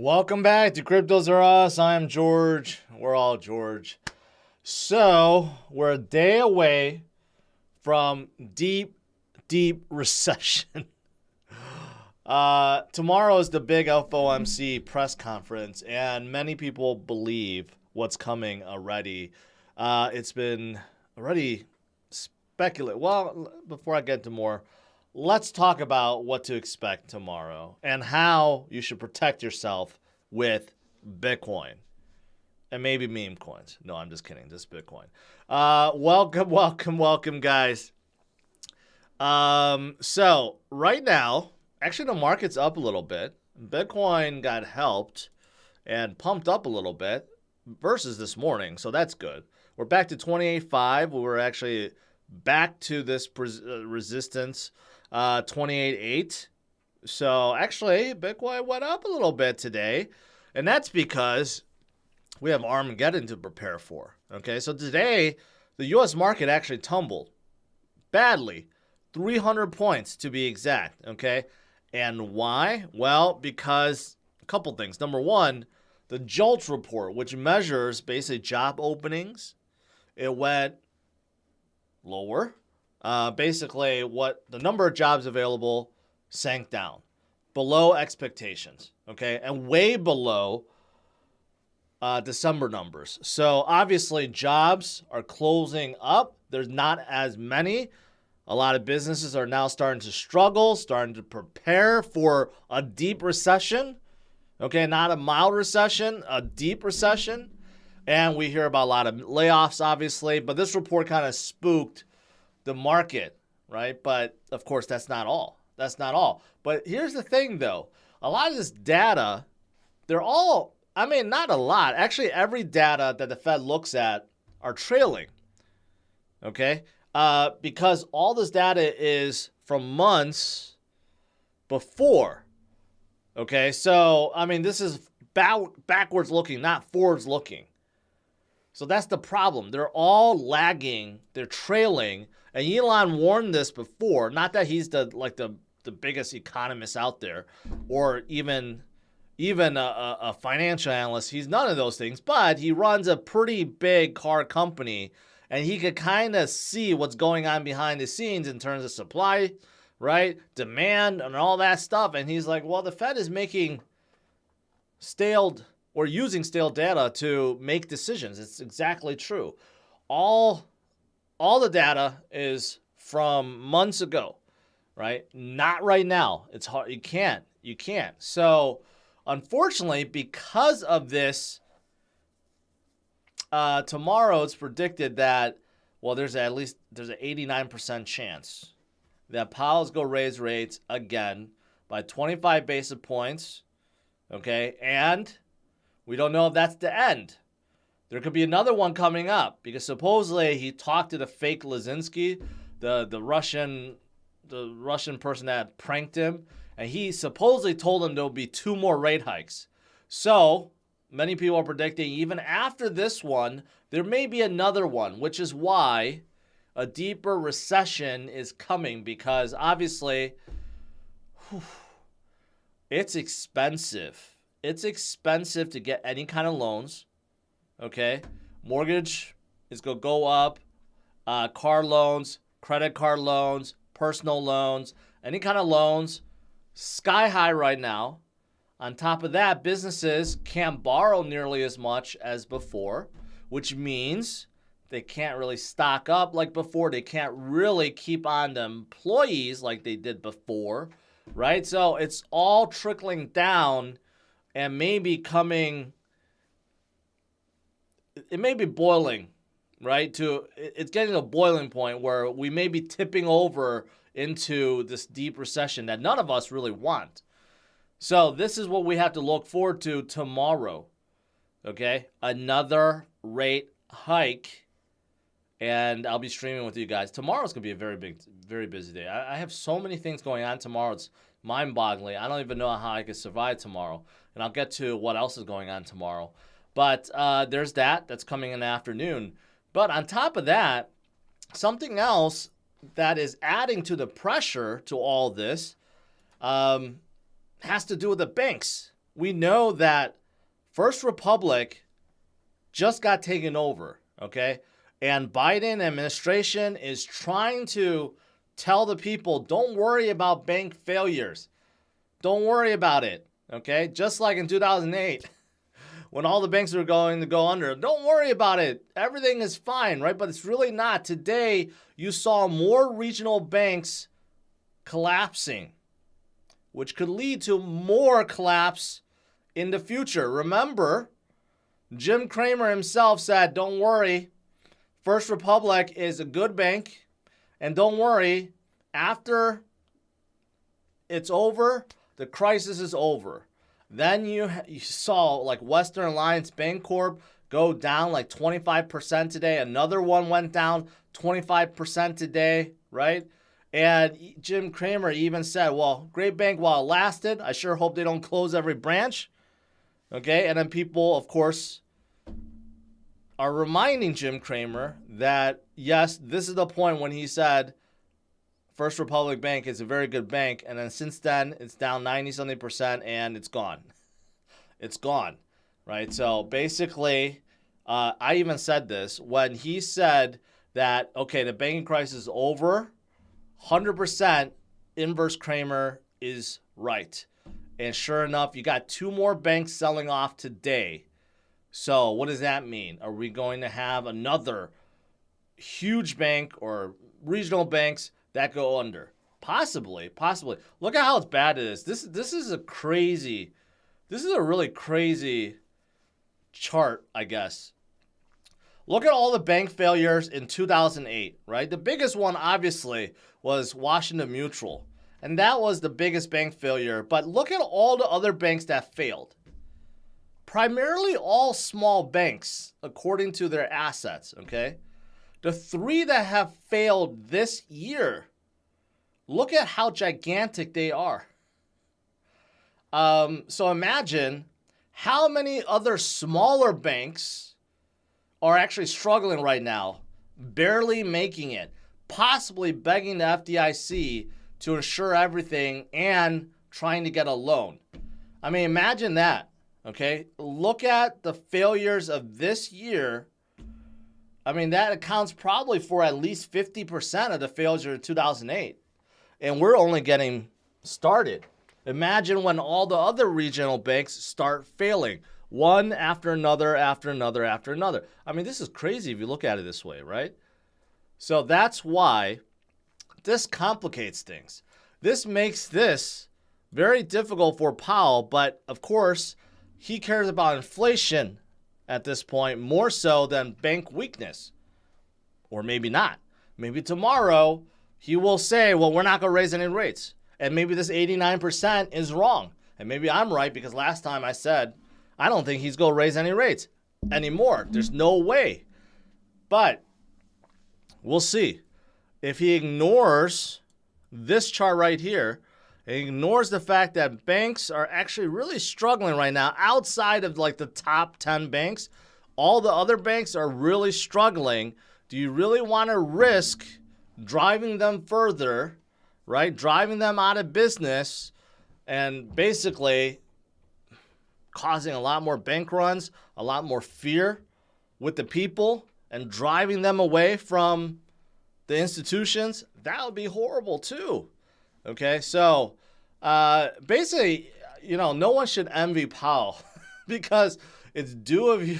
Welcome back to CryptosRUs. I'm George. We're all George. So, we're a day away from deep, deep recession. Uh, tomorrow is the big FOMC press conference, and many people believe what's coming already. Uh, it's been already speculated. Well, before I get into more, let's talk about what to expect tomorrow and how you should protect yourself with Bitcoin and maybe meme coins. No, I'm just kidding. Just Bitcoin. Uh, welcome, welcome, welcome, guys. Um, so right now, actually, the market's up a little bit. Bitcoin got helped and pumped up a little bit versus this morning, so that's good. We're back to 28.5. We were actually back to this pres- uh, resistance, uh, 28.8. So actually, Bitcoin went up a little bit today, and that's because we have Armageddon to prepare for. Okay, so today the U.S. market actually tumbled badly, 300 points to be exact. Okay, and why? Well, because a couple things. Number one, the JOLTS report, which measures basically job openings, it went lower. Uh, basically, what the number of jobs available sank down below expectations, okay, and way below uh, December numbers. So obviously, jobs are closing up. There's not as many. A lot of businesses are now starting to struggle, starting to prepare for a deep recession. Okay, not a mild recession, a deep recession. And we hear about a lot of layoffs, obviously, but this report kind of spooked the market, right? But of course, that's not all. That's not all. But here's the thing, though a lot of this data, they're all, I mean, not a lot. Actually, every data that the Fed looks at are trailing. Okay? Uh, because all this data is from months before. Okay? So, I mean, this is back- backwards looking, not forwards looking. So that's the problem. They're all lagging, they're trailing. And Elon warned this before, not that he's the like the the biggest economist out there or even even a, a, financial analyst. He's none of those things, but he runs a pretty big car company and he could kind of see what's going on behind the scenes in terms of supply, right? Demand and all that stuff. And he's like, well, the Fed is making stale or using stale data to make decisions. It's exactly true. All all the data is from months ago right? Not right now. It's hard. You can't. You can't. So, unfortunately, because of this, uh, tomorrow it's predicted that well, there's at least there's an 89% chance that Powell's go raise rates again by 25 basis points. Okay, and we don't know if that's the end. There could be another one coming up because supposedly he talked to the fake Zelensky, the the Russian the Russian person that pranked him, and he supposedly told him there'll be two more rate hikes. So many people are predicting even after this one, there may be another one, which is why a deeper recession is coming because obviously whew, it's expensive. It's expensive to get any kind of loans. Okay, mortgage is gonna go up. Uh, car loans, credit card loans, personal loans, any kind of loans, sky high right now. On top of that, businesses can't borrow nearly as much as before, which means they can't really stock up like before. They can't really keep on the employees like they did before, right? So it's all trickling down and maybe coming, it may be boiling right? To it's getting to a boiling point where we may be tipping over into this deep recession that none of us really want. So this is what we have to look forward to tomorrow. Okay? Another rate hike and I'll be streaming with you guys. Tomorrow's gonna be a very big, very busy day. I, I have so many things going on tomorrow. It's mind-boggling. I don't even know how I could survive tomorrow, and I'll get to what else is going on tomorrow. But uh, there's that. That's coming in the afternoon. But on top of that, something else that is adding to the pressure to all this um, has to do with the banks. we know that First Republic just got taken over, okay? And Biden administration is trying to tell the people, don't worry about bank failures. Don't worry about it, okay? Just like in 2008 when all the banks were going to go under. Don't worry about it. Everything is fine, right? But it's really not. Today, you saw more regional banks collapsing, which could lead to more collapse in the future. Remember, Jim Cramer himself said, Don't worry, First Republic is a good bank. And don't worry, after it's over, the crisis is over. Then you, you saw like Western Alliance Bancorp go down like 25% today. Another one went down 25% today, right? And Jim Cramer even said, well, Great Bank, while it lasted, I sure hope they don't close every branch. Okay. And then people, of course, are reminding Jim Cramer that, yes, this is the point when he said, First Republic Bank is a very good bank, and then since then it's down 90 something percent and it's gone. It's gone, right? So basically, uh, I even said this when he said that, okay, the banking crisis is over, 100% inverse Cramer is right. And sure enough, you got two more banks selling off today. So what does that mean? Are we going to have another huge bank or regional banks that go under. Possibly, possibly. Look at how it's bad it is. This is this is a crazy, this is a really crazy chart, I guess. Look at all the bank failures in 2008, right? The biggest one, obviously, was Washington Mutual. And that was the biggest bank failure. But look at all the other banks that failed. Primarily all small banks, according to their assets, okay? The three that have failed this year, look at how gigantic they are. Um, so imagine how many other smaller banks are actually struggling right now, barely making it, possibly begging the FDIC to insure everything and trying to get a loan. I mean, imagine that. Okay. Look at the failures of this year I mean, that accounts probably for at least 50% of the failures in 2008. And we're only getting started. Imagine when all the other regional banks start failing, one after another, after another, after another. I mean, this is crazy if you look at it this way, right? So that's why this complicates things. This makes this very difficult for Powell, but of course, he cares about inflation at this point, more so than bank weakness. Or maybe not. Maybe tomorrow he will say, well, we're not going to raise any rates. And maybe this 89% is wrong. And maybe I'm right because last time I said, I don't think he's going to raise any rates anymore. There's no way. But we'll see. If he ignores this chart right here, it ignores the fact that banks are actually really struggling right now outside of like the top 10 banks. All the other banks are really struggling. Do you really want to risk driving them further, right? Driving them out of business and basically causing a lot more bank runs, a lot more fear with the people and driving them away from the institutions? That would be horrible too. Okay, so uh, basically, you know, no one should envy Powell because it's due of you.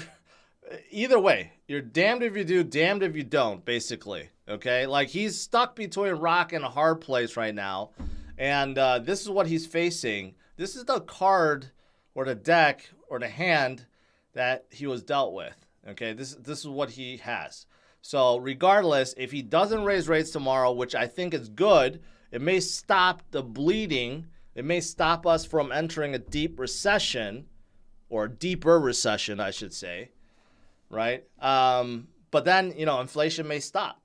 Either way, you're damned if you do, damned if you don't, basically. Okay, like he's stuck between rock and a hard place right now, and uh, this is what he's facing. This is the card or the deck or the hand that he was dealt with. Okay, this this is what he has. So regardless, if he doesn't raise rates tomorrow, which I think is good it may stop the bleeding. It may stop us from entering a deep recession or deeper recession, I should say, right? Um, but then, you know, inflation may stop.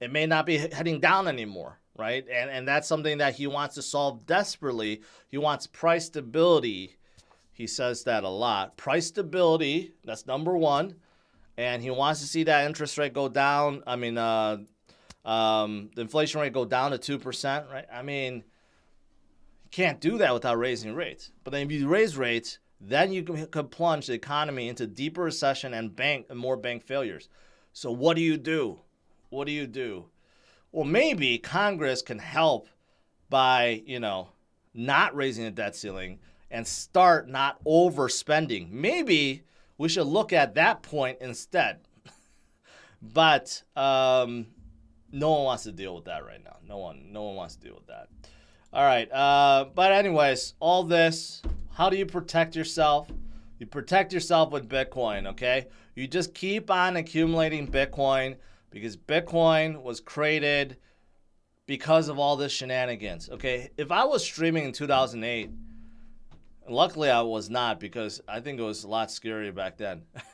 It may not be heading down anymore, right? And, and that's something that he wants to solve desperately. He wants price stability. He says that a lot. Price stability, that's number one. And he wants to see that interest rate go down. I mean, uh, um, the inflation rate go down to 2%, right? I mean, you can't do that without raising rates. But then if you raise rates, then you could plunge the economy into deeper recession and bank and more bank failures. So what do you do? What do you do? Well, maybe Congress can help by, you know, not raising the debt ceiling and start not overspending. Maybe we should look at that point instead. but um, no one wants to deal with that right now. No one, no one wants to deal with that. All right. Uh, but anyways, all this. How do you protect yourself? You protect yourself with Bitcoin. Okay. You just keep on accumulating Bitcoin because Bitcoin was created because of all this shenanigans. Okay. If I was streaming in 2008, luckily I was not because I think it was a lot scarier back then.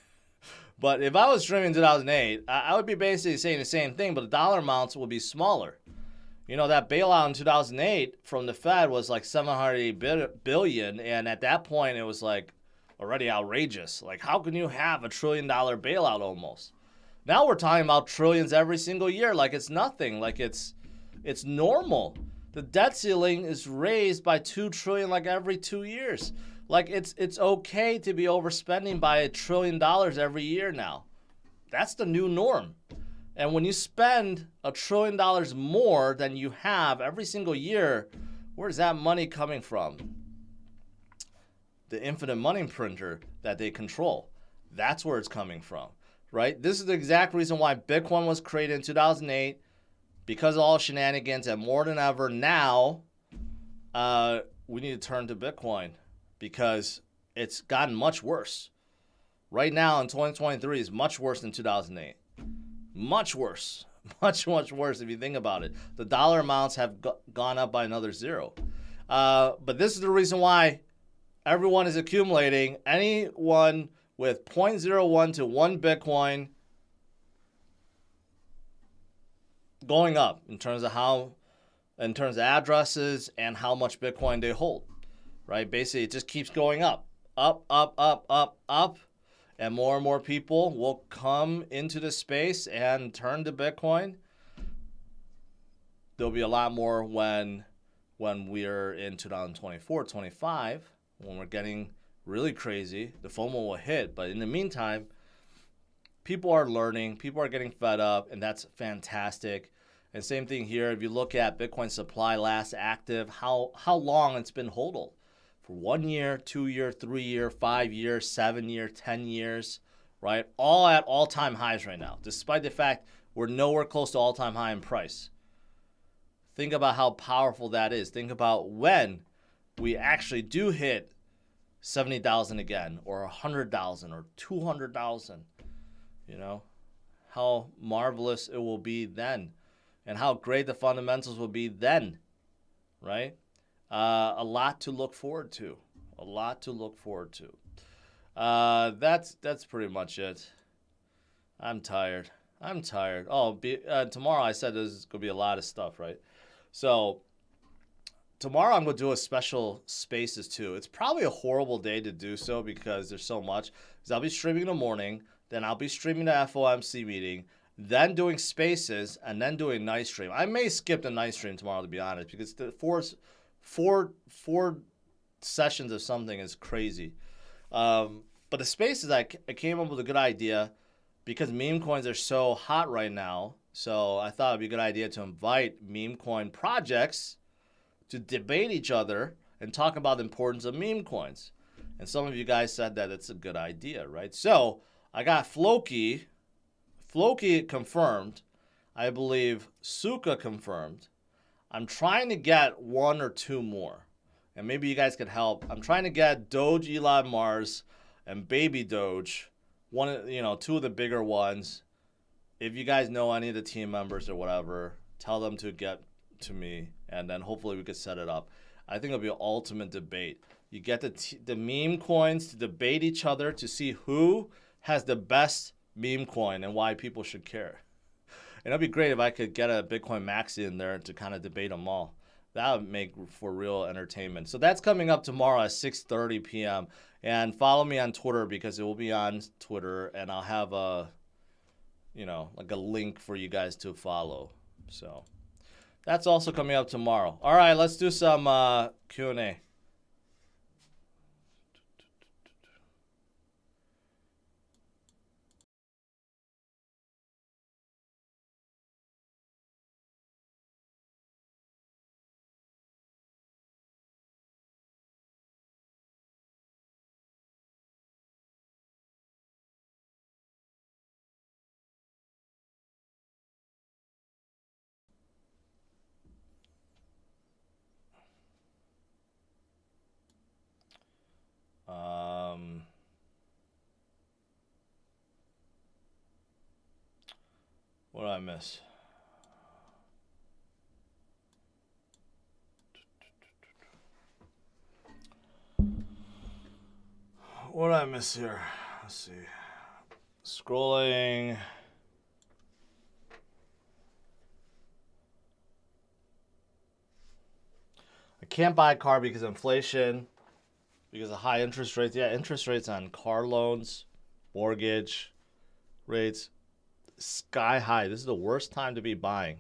but if I was streaming in 2008, I would be basically saying the same thing, but the dollar amounts would be smaller. You know, that bailout in 2008 from the Fed was like 780 billion. And at that point, it was like already outrageous. Like, how can you have a trillion dollar bailout almost? Now we're talking about trillions every single year, like it's nothing, like it's it's normal. The debt ceiling is raised by two trillion like every two years. Like it's it's okay to be overspending by a trillion dollars every year now. That's the new norm. And when you spend a trillion dollars more than you have every single year, where's that money coming from? The infinite money printer that they control. That's where it's coming from, right? This is the exact reason why Bitcoin was created in 2008 because of all shenanigans and more than ever now, uh, we need to turn to Bitcoin because it's gotten much worse. Right now in 2023 is much worse than 2008. Much worse. Much, much worse if you think about it. The dollar amounts have go- gone up by another zero. Uh, but this is the reason why everyone is accumulating. Anyone with 0.01 to 1 Bitcoin going up in terms of how, in terms of addresses and how much Bitcoin they hold, right? Basically, it just keeps going up, up, up, up, up, up and more and more people will come into the space and turn to Bitcoin. There'll be a lot more when when we're in 2024, 25, when we're getting really crazy, the FOMO will hit. But in the meantime, people are learning, people are getting fed up, and that's fantastic. And same thing here. If you look at Bitcoin supply last active, how how long it's been hodl for one year, two year, three year, five year, seven year, 10 years, right? All at all time highs right now, despite the fact we're nowhere close to all time high in price. Think about how powerful that is. Think about when we actually do hit 70,000 again, or 100,000, or 200,000. You know, how marvelous it will be then, and how great the fundamentals will be then, right? Uh, a lot to look forward to. A lot to look forward to. Uh, that's that's pretty much it. I'm tired. I'm tired. Oh, be, uh, tomorrow I said there's gonna be a lot of stuff, right? So tomorrow I'm gonna do a special spaces too. It's probably a horrible day to do so because there's so much. Because I'll be streaming in the morning, then I'll be streaming the FOMC meeting, then doing spaces, and then doing night stream. I may skip the night stream tomorrow to be honest because the force four four sessions of something is crazy. Um, but the spaces, I, I came up with a good idea because meme coins are so hot right now. So I thought it'd be a good idea to invite meme coin projects to debate each other and talk about the importance of meme coins. And some of you guys said that it's a good idea, right? So I got Floki, Floki confirmed. I believe Suka confirmed. I'm trying to get one or two more. And maybe you guys could help. I'm trying to get Dogelon Mars and Baby Doge, one you know, two of the bigger ones. If you guys know any of the team members or whatever, tell them to get to me and then hopefully we could set it up. I think it'll be an ultimate debate. You get the the meme coins to debate each other to see who has the best meme coin and why people should care. And it'd be great if I could get a Bitcoin Maxi in there to kind of debate them all. That would make for real entertainment. So that's coming up tomorrow at 6:30 p.m. And follow me on Twitter because it will be on Twitter, and I'll have a, you know, like a link for you guys to follow. So, That's also coming up tomorrow. All right, let's do some uh, Q&A. Um, what did I miss? What did I miss here? Let's see. Scrolling. I can't buy a car because inflation, because of high interest rates. Yeah, interest rates on car loans, mortgage rates, sky high. This is the worst time to be buying.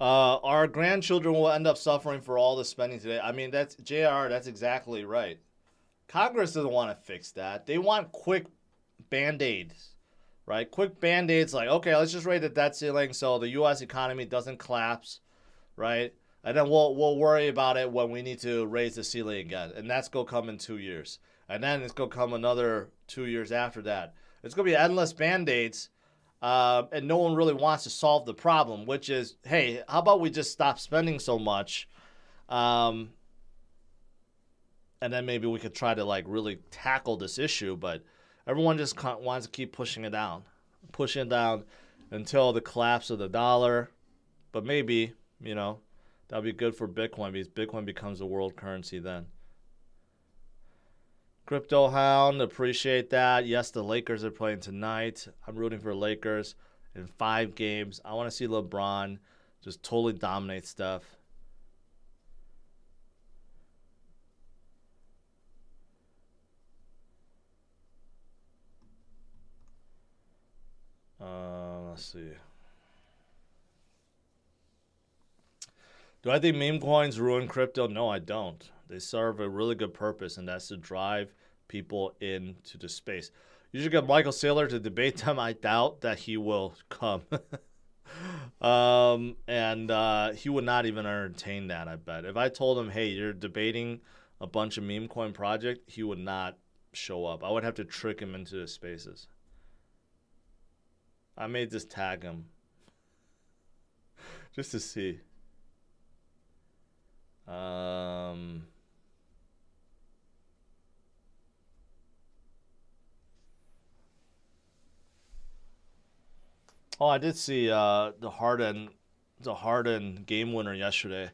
Uh, our grandchildren will end up suffering for all the spending today. I mean, that's JR. That's exactly right. Congress doesn't want to fix that. They want quick band aids, right? Quick band aids, like okay, let's just raise the debt ceiling so the U.S. economy doesn't collapse, right? And then we'll we'll worry about it when we need to raise the ceiling again, and that's gonna come in two years, and then it's gonna come another two years after that. It's gonna be endless band aids uh, and no one really wants to solve the problem, which is, hey, how about we just stop spending so much, um, and then maybe we could try to like really tackle this issue. But everyone just wants to keep pushing it down, pushing it down until the collapse of the dollar. But maybe you know that'll be good for Bitcoin because Bitcoin becomes a world currency then. Crypto Hound, appreciate that. Yes, the Lakers are playing tonight. I'm rooting for Lakers in five games. I want to see LeBron just totally dominate stuff. Uh, let's see. Do I think meme coins ruin crypto? No, I don't. They serve a really good purpose, and that's to drive people into the space. You should get Michael Saylor to debate them. I doubt that he will come. um, and uh, he would not even entertain that, I bet. If I told him, hey, you're debating a bunch of meme coin project, he would not show up. I would have to trick him into the spaces. I may just tag him just to see. Um, Oh, I did see uh, the Harden, the Harden game winner yesterday.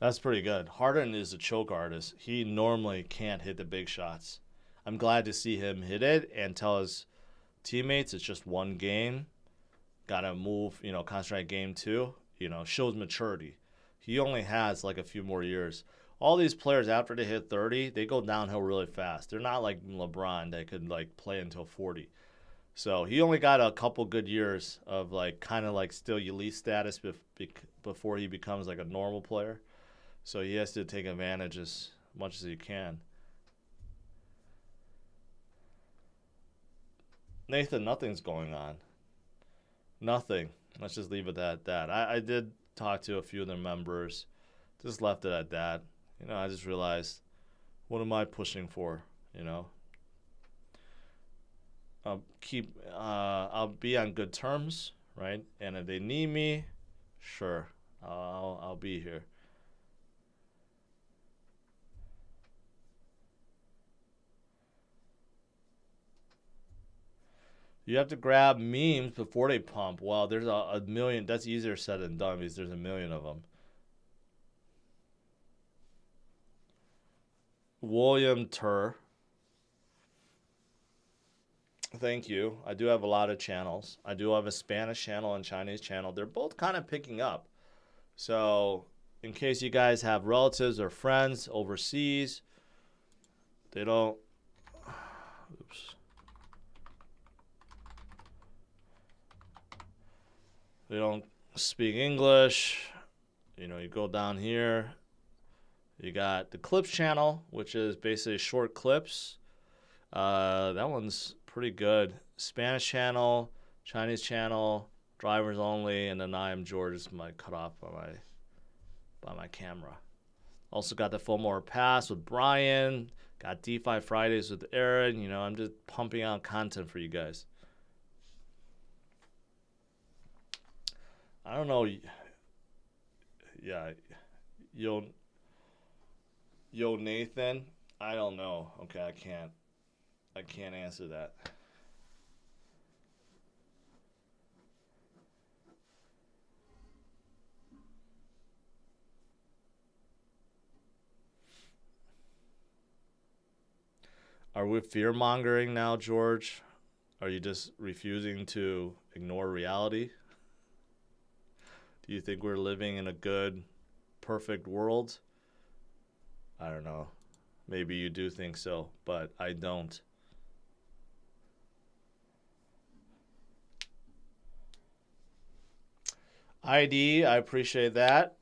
That's pretty good. Harden is a choke artist. He normally can't hit the big shots. I'm glad to see him hit it and tell his teammates it's just one game. Got to move, you know, concentrate game two. You know, shows maturity. He only has like a few more years. All these players after they hit 30, they go downhill really fast. They're not like LeBron that could like play until 40. So he only got a couple good years of like kind of like still elite status bef- before he becomes like a normal player. So he has to take advantage as much as he can. Nathan, nothing's going on. Nothing. Let's just leave it at that. I, I did talk to a few of their members. Just left it at that. You know, I just realized, what am I pushing for? You know, I'll keep uh, I'll be on good terms, right? And if they need me, sure, I'll I'll be here. You have to grab memes before they pump. Well, there's a, a million. That's easier said than done because there's a million of them. William Tur Thank you. I do have a lot of channels. I do have a Spanish channel and Chinese channel. They're both kind of picking up. So in case you guys have relatives or friends overseas, they don't. Oops. They don't speak English. You know, you go down here. You got the clips channel, which is basically short clips. Uh, that one's pretty good. Spanish channel, Chinese channel, drivers only, and then I am George is my cut off by my by my camera. Also got the full Fillmore Pass with Brian. Got DeFi Fridays with Aaron. You know, I'm just pumping out content for you guys. I don't know. Yeah, yo, yo, Nathan. I don't know. Okay, I can't. I can't answer that. Are we fear mongering now, George? Are you just refusing to ignore reality? Do you think we're living in a good, perfect world? I don't know. Maybe you do think so, but I don't. ID, I appreciate that.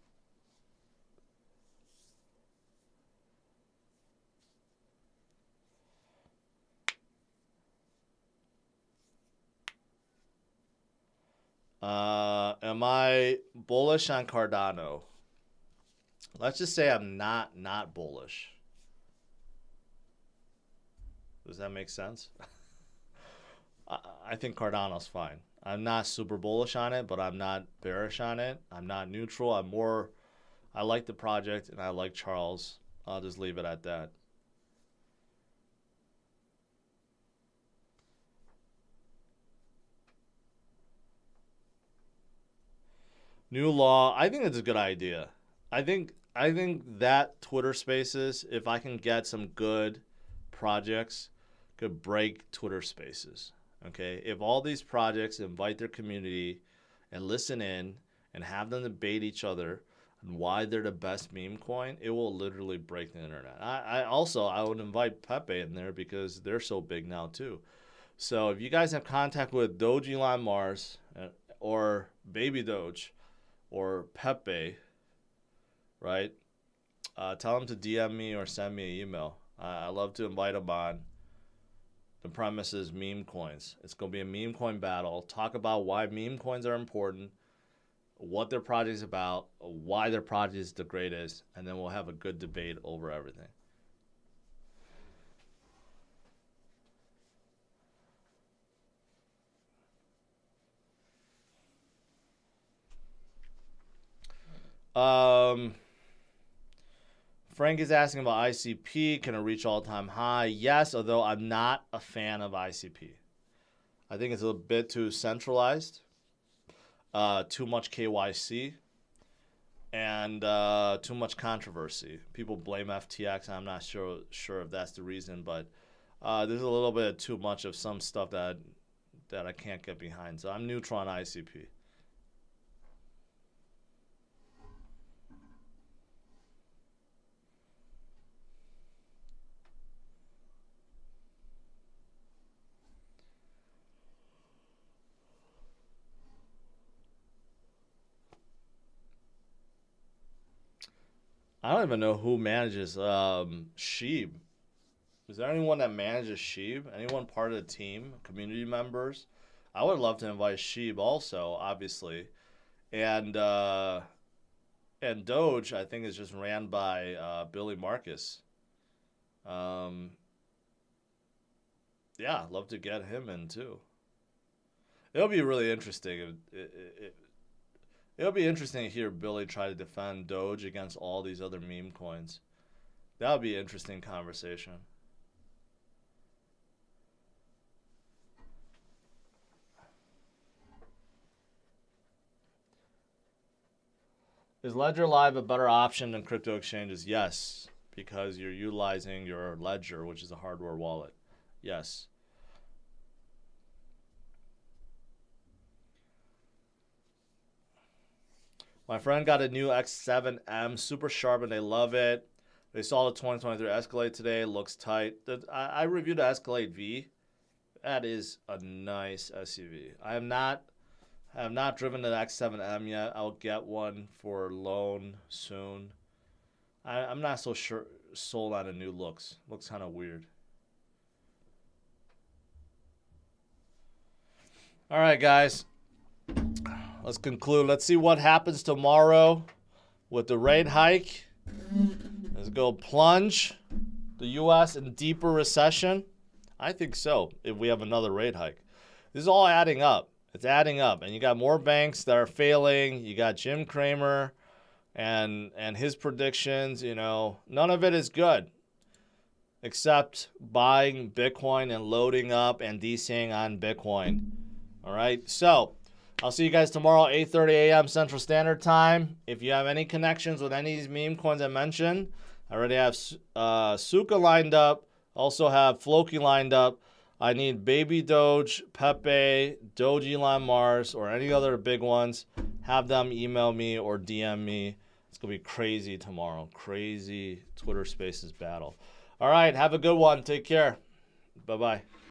Uh, am I bullish on Cardano? Let's just say I'm not not bullish. Does that make sense? I, I think Cardano's fine. I'm not super bullish on it, but I'm not bearish on it. I'm not neutral. I'm more. I like the project and I like Charles. I'll just leave it at that. New law. I think it's a good idea. I think I think that Twitter Spaces, if I can get some good projects, could break Twitter Spaces. Okay, if all these projects invite their community and listen in and have them debate each other and why they're the best meme coin, it will literally break the internet. I, I also I would invite Pepe in there because they're so big now too. So if you guys have contact with Dogelon Mars uh, or Baby Doge, or Pepe, right? Uh, tell them to DM me or send me an email. Uh, I love to invite them on. The premise is meme coins. It's going to be a meme coin battle. Talk about why meme coins are important, what their project is about, why their project is the greatest, and then we'll have a good debate over everything. Um, Frank is asking about ICP. Can it reach all time high? Yes, although I'm not a fan of ICP. I think it's a bit too centralized, uh, too much KYC, and uh, too much controversy. People blame FTX. I'm not sure sure if that's the reason, but uh, there's a little bit too much of some stuff that that I can't get behind. So I'm neutral on ICP. I don't even know who manages um, Sheeb. Is there anyone that manages Sheeb? Anyone part of the team? Community members? I would love to invite Sheeb also, obviously, and uh, and Doge. I think is just ran by uh, Billy Markus. Um, yeah, love to get him in too. It'll be really interesting. It'll be interesting to hear Billy try to defend Doge against all these other meme coins. That would be an interesting conversation. Is Ledger Live a better option than crypto exchanges? Yes, because you're utilizing your Ledger, which is a hardware wallet. Yes. My friend got a new X7M, super sharp, and they love it. They saw the 2023 Escalade today. Looks tight. I, reviewed the Escalade V. That is a nice SUV. I am not I have not driven the X7M yet. I'll get one for loan soon. I, I'm not so sure sold on the new looks. Looks kind of weird. All right, guys. Let's conclude. Let's see what happens tomorrow with the rate hike. Let's go plunge the U.S. in deeper recession. I think so. If we have another rate hike, this is all adding up. It's adding up, and you got more banks that are failing. You got Jim Cramer, and and his predictions. You know, none of it is good, except buying Bitcoin and loading up and DCing on Bitcoin. All right, so I'll see you guys tomorrow, 8:30 a.m. Central Standard Time. If you have any connections with any of these meme coins I mentioned, I already have uh, Suka lined up. Also have Floki lined up. I need Baby Doge, Pepe, Dogelon Mars, or any other big ones. Have them email me or DM me. It's gonna be crazy tomorrow. Crazy Twitter Spaces battle. All right, have a good one. Take care. Bye bye.